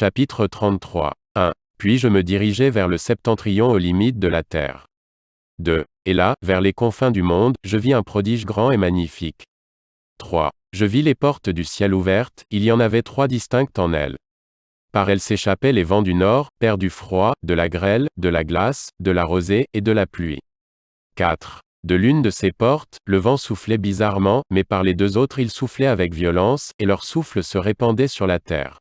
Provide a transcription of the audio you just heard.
Chapitre 33. 1. Puis je me dirigeai vers le septentrion aux limites de la terre. 2. Et là, vers les confins du monde, je vis un prodige grand et magnifique. 3. Je vis les portes du ciel ouvertes, il y en avait trois distinctes en elles. Par elles s'échappaient les vents du nord, père du froid, de la grêle, de la glace, de la rosée, et de la pluie. 4. De l'une de ces portes, le vent soufflait bizarrement, mais par les deux autres il soufflait avec violence, et leur souffle se répandait sur la terre.